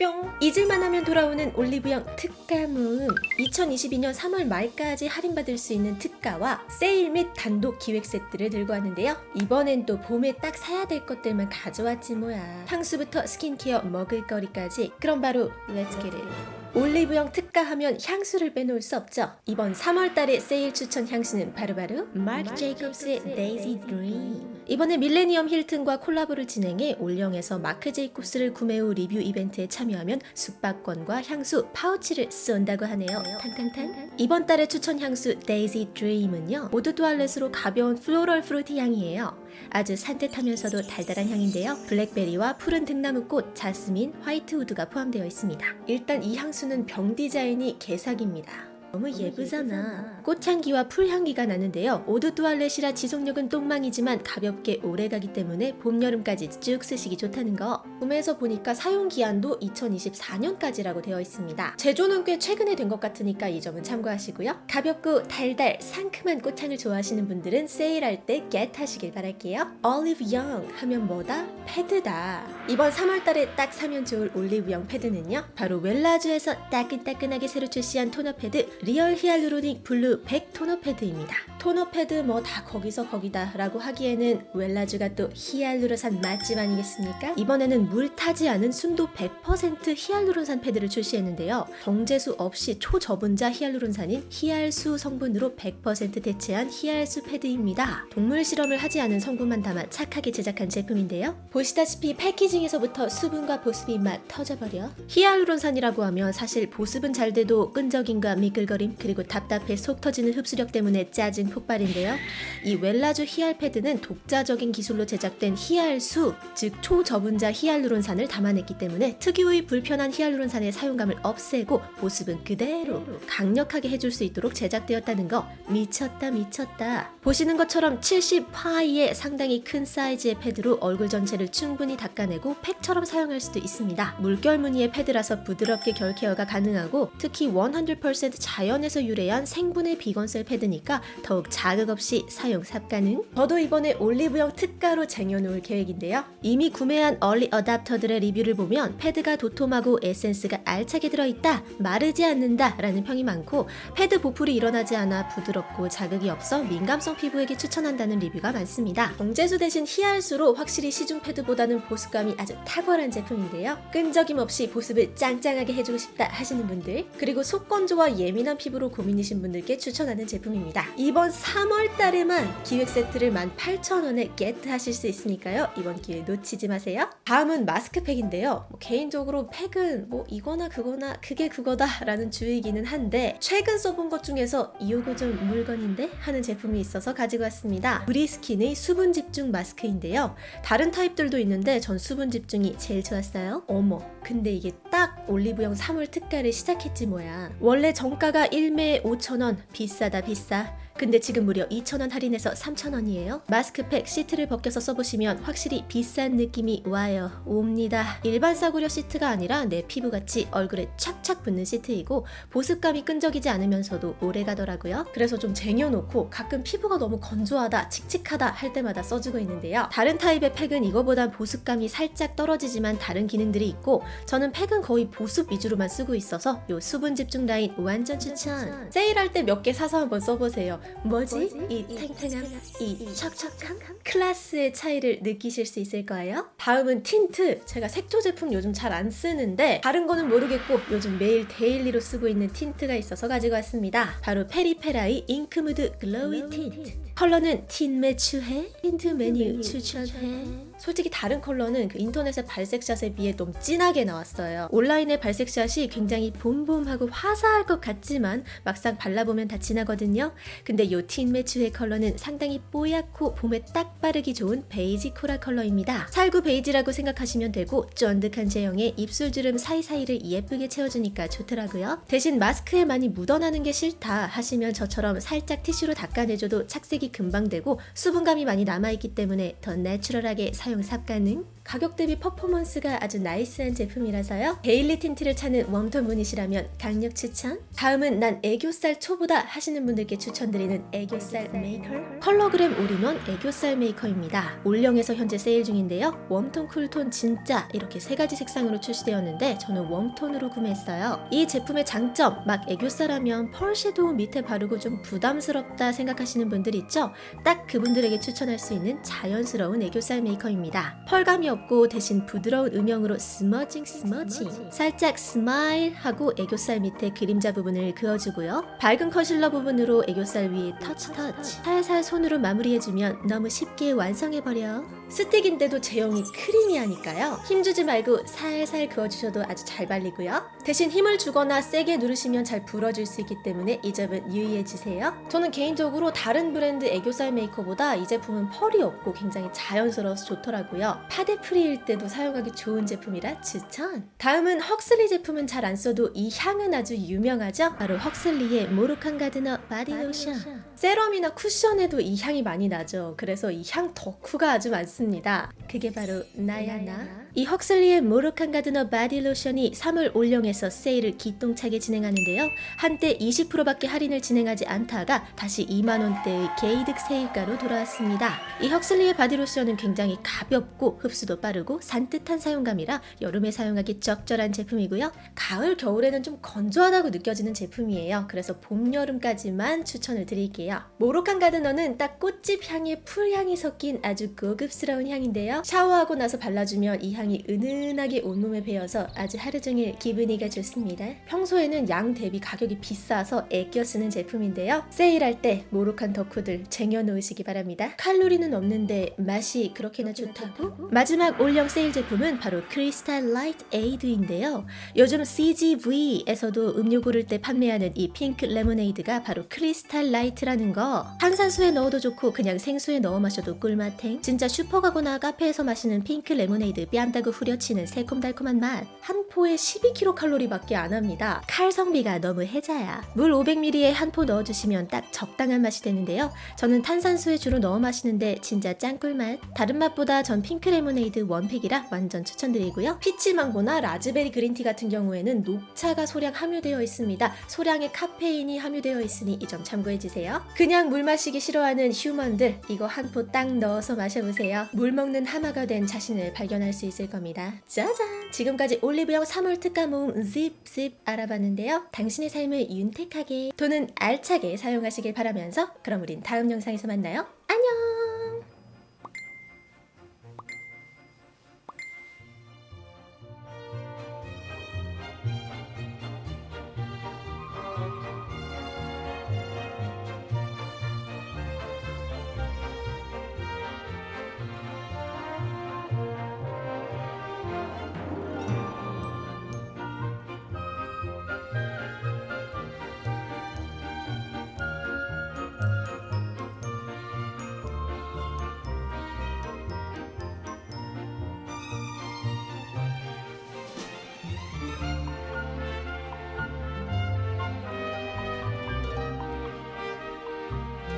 뿅! 잊을만 하면 돌아오는 올리브영 특가문 2022년 3월 말까지 할인받을 수 있는 특가와 세일 및 단독 기획 세트를 들고 왔는데요. 이번엔 또 봄에 딱 사야 될 것들만 가져왔지 뭐야. 향수부터 스킨케어 먹을거리까지. 그럼 바로 let's get it 올리브영 특가 하면 향수를 빼놓을 수 없죠. 이번 3월달의 세일 추천 향수는 바로바로 마크 제이콥스의 Daisy Dream 이번에 밀레니엄 힐튼과 콜라보를 진행해 올영에서 마크 제이콥스를 구매 후 리뷰 이벤트에 참여하면 숙박권과 향수, 파우치를 쏜다고 하네요. 탕탕탕. 이번 달의 추천 향수 Daisy Dream은요. eau de toilette으로 가벼운 floral fruity 향이에요. 아주 산뜻하면서도 달달한 향인데요. 블랙베리와 푸른 등나무꽃, 자스민, white wood가 포함되어 있습니다. 일단 이 향수는 병 디자인이 개사기입니다. 너무 예쁘잖아. 꽃향기와 풀향기가 나는데요. eau de toilette이라 지속력은 똥망이지만 가볍게 오래가기 때문에 봄, 여름까지 쭉 쓰시기 좋다는 거. 구매해서 보니까 사용기한도 2024년까지라고 되어 있습니다. 제조는 꽤 최근에 된 것 같으니까 이 점은 참고하시고요. 가볍고 달달, 상큼한 꽃향을 좋아하시는 분들은 세일할 때 get 하시길 바랄게요. Olive Young 하면 뭐다? 패드다. 이번 3월달에 딱 사면 좋을 올리브 영 패드는요. 바로 웰라주에서 따끈따끈하게 새로 출시한 토너 패드 리얼 히알루로닉 블루 100 토너 패드입니다. 토너 패드 뭐 다 거기서 거기다 라고 하기에는 웰라주가 또 히알루론산 맛집 아니겠습니까? 이번에는 물 타지 않은 순도 100% 히알루론산 패드를 출시했는데요. 정제수 없이 초저분자 히알루론산인 히알수 성분으로 100% 대체한 히알수 패드입니다. 동물 실험을 하지 않은 성분만 담아 착하게 제작한 제품인데요. 보시다시피 packaging에서부터 수분과 보습이 막 터져버려. 히알루론산이라고 하면 사실 보습은 잘 돼도 끈적임과 미끌 거림 그리고 답답해 속 터지는 흡수력 때문에 짜증 폭발인데요. 이 웰라주 히알 패드는 독자적인 기술로 제작된 히알수, 즉 초저분자 히알루론산을 담아냈기 때문에 특유의 불편한 히알루론산의 사용감을 없애고 보습은 그대로 강력하게 해줄 수 있도록 제작되었다는 거 미쳤다 미쳤다. 보시는 것처럼 70파이의 상당히 큰 사이즈의 패드로 얼굴 전체를 충분히 닦아내고 팩처럼 사용할 수도 있습니다. 물결 무늬의 패드라서 부드럽게 결 care가 가능하고 특히 100% 자연에서 유래한 생분해 비건셀 패드니까 더욱 자극 없이 사용 삽가능. 저도 이번에 올리브영 특가로 쟁여놓을 계획인데요. 이미 구매한 얼리 어답터들의 리뷰를 보면 패드가 도톰하고 에센스가 알차게 들어있다, 마르지 않는다 라는 평이 많고 패드 보풀이 일어나지 않아 부드럽고 자극이 없어 민감성 피부에게 추천한다는 리뷰가 많습니다. 정제수 대신 히알수로 확실히 시중 패드보다는 보습감이 아주 탁월한 제품인데요. 끈적임 없이 보습을 짱짱하게 해주고 싶다 하시는 분들 그리고 속건조와 예민한 피부로 고민이신 분들께 추천하는 제품입니다. 이번 3월 달에만 기획 세트를 18,000원에 get 하실 수 있으니까요. 이번 기회 놓치지 마세요. 다음은 마스크팩인데요. 뭐 개인적으로 팩은 뭐 이거나 그거나 그게 그거다 라는 주의기는 한데 최근 써본 것 중에서 이거 좀 물건인데 하는 제품이 있어서 가지고 왔습니다. 브리스킨의 수분 집중 마스크인데요. 다른 타입들도 있는데 전 수분 집중이 제일 좋았어요. 어머 근데 이게 딱 올리브영 3월 특가를 시작했지 뭐야. 원래 정가가 1매에 5,000원 비싸다 비싸. 근데 지금 무려 2,000원 할인해서 3,000원이에요. 마스크팩 시트를 벗겨서 써보시면 확실히 비싼 느낌이 와요. 옵니다. 일반 싸구려 시트가 아니라 내 피부같이 얼굴에 착착 붙는 시트이고 보습감이 끈적이지 않으면서도 오래 가더라고요. 그래서 좀 쟁여놓고 가끔 피부가 너무 건조하다, 칙칙하다 할 때마다 써주고 있는데요. 다른 타입의 팩은 이거보단 보습감이 살짝 떨어지지만 다른 기능들이 있고 저는 팩은 거의 보습 위주로만 쓰고 있어서 요 수분 집중 라인 완전 추천! 세일할 때 몇 개 사서 한번 써보세요. 뭐지? 이 탱탱함, 이 척척함? 클래스의 차이를 느끼실 수 있을 거예요. 다음은 틴트. 제가 색조 제품 요즘 잘 안 쓰는데 다른 거는 모르겠고 요즘 매일 daily로 쓰고 있는 틴트가 있어서 가지고 왔습니다. 바로 페리페라의 잉크무드 글로이 틴트. 컬러는 틴 매추해? 틴트 메뉴 추천해? 솔직히 다른 컬러는 그 인터넷의 발색샷에 비해 좀 진하게 나왔어요. 온라인의 발색샷이 굉장히 봄봄하고 화사할 것 같지만 막상 발라보면 다 진하거든요. 근데 요 틴 매추의 컬러는 상당히 뽀얗고 봄에 딱 바르기 좋은 베이지 coral 컬러입니다. 살구 베이지라고 생각하시면 되고 쫀득한 제형에 입술 주름 사이사이를 예쁘게 채워주니까 좋더라고요. 대신 마스크에 많이 묻어나는 게 싫다 하시면 저처럼 살짝 티슈로 닦아내줘도 착색이 금방 되고 수분감이 많이 남아있기 때문에 더 내추럴하게 사용 삽가능 가격 대비 퍼포먼스가 아주 나이스한 제품이라서요. daily 틴트를 찾는 warm tone 분이시라면 강력 추천. 다음은 난 애교살 초보다 하시는 분들께 추천드리는 애교살 메이커. 컬러그램 올인원 애교살 메이커입니다. 올영에서 현재 세일 중인데요. 웜톤, 쿨톤 진짜 이렇게 세 가지 색상으로 출시되었는데 저는 웜톤으로 구매했어요. 이 제품의 장점, 막 애교살하면 펄 섀도우 밑에 바르고 좀 부담스럽다 생각하시는 분들 있죠? 딱 그분들에게 추천할 수 있는 자연스러운 애교살 메이커입니다. 펄감이 없고 대신 부드러운 음영으로 smudging smudging 살짝 스마일 하고 애교살 밑에 그림자 부분을 그어주고요. 밝은 컨실러 부분으로 애교살 위에 터치 터치 살살 손으로 마무리해주면 너무 쉽게 완성해버려. 스틱인데도 제형이 creamy하니까요. 힘주지 말고 살살 그어주셔도 아주 잘 발리고요. 대신 힘을 주거나 세게 누르시면 잘 부러질 수 있기 때문에 이 점은 유의해주세요. 저는 개인적으로 다른 브랜드 애교살 메이커보다 이 제품은 펄이 없고 굉장히 자연스러워서 좋더라고요. 파데 free일 때도 사용하기 좋은 제품이라 추천! 다음은 헉슬리 제품은 잘 안 써도 이 향은 아주 유명하죠? 바로 헉슬리의 모로칸 가드너 바디 로션. 세럼이나 쿠션에도 이 향이 많이 나죠. 그래서 이 향 덕후가 아주 많습니다. 그게 바로 나야나. 이 헉슬리의 모로칸 가드너 바디 로션이 3월 올영에서 세일을 기똥차게 진행하는데요. 한때 20%밖에 할인을 진행하지 않다가 다시 2만 원대의 개이득 세일가로 돌아왔습니다. 이 헉슬리의 바디 로션은 굉장히 가볍고 흡수도 빠르고 산뜻한 사용감이라 여름에 사용하기 적절한 제품이고요. 가을 겨울에는 좀 건조하다고 느껴지는 제품이에요. 그래서 봄 여름까지만 추천을 드릴게요. 모로칸 가드너는 딱 꽃집 향에 풀향이 섞인 아주 고급스러운 향인데요. 샤워하고 나서 발라주면 이 향이 은은하게 온몸에 배어서 아주 하루 종일 기분이가 좋습니다. 평소에는 양 대비 가격이 비싸서 애껴 쓰는 제품인데요. 세일할 때 모로칸 덕후들 쟁여놓으시기 바랍니다. 칼로리는 없는데 맛이 그렇게나 좋다고? 마지막 올영 세일 제품은 바로 크리스탈 라이트 에이드인데요. 요즘 CGV에서도 음료 고를 때 판매하는 이 핑크 레모네이드가 바로 크리스탈 라이트라는 거. 탄산수에 넣어도 좋고 그냥 생수에 넣어 마셔도 꿀맛행. 진짜 슈퍼 가거나 카페에서 마시는 핑크 레모네이드 뺨따구 후려치는 새콤달콤한 맛. 한 포에 12kcal 밖에 안 합니다. 칼성비가 너무 해자야. 물 500ml에 한 포 넣어주시면 딱 적당한 맛이 되는데요. 저는 탄산수에 주로 넣어 마시는데 진짜 짱꿀맛. 다른 맛보다 전 핑크 레모네이드 one pick이라 완전 추천드리고요. peach mango나 raspberry green tea 같은 경우에는 녹차가 소량 함유되어 있습니다. 소량의 카페인이 함유되어 있으니 이 점 참고해주세요. 그냥 물 마시기 싫어하는 human들 이거 한 포 딱 넣어서 마셔보세요. 물 먹는 하마가 된 자신을 발견할 수 있을 겁니다. 짜잔! 지금까지 올리브영 3월 특가 모음 짚짚 알아봤는데요. 당신의 삶을 윤택하게 돈은 알차게 사용하시길 바라면서 그럼 우린 다음 영상에서 만나요. 안녕!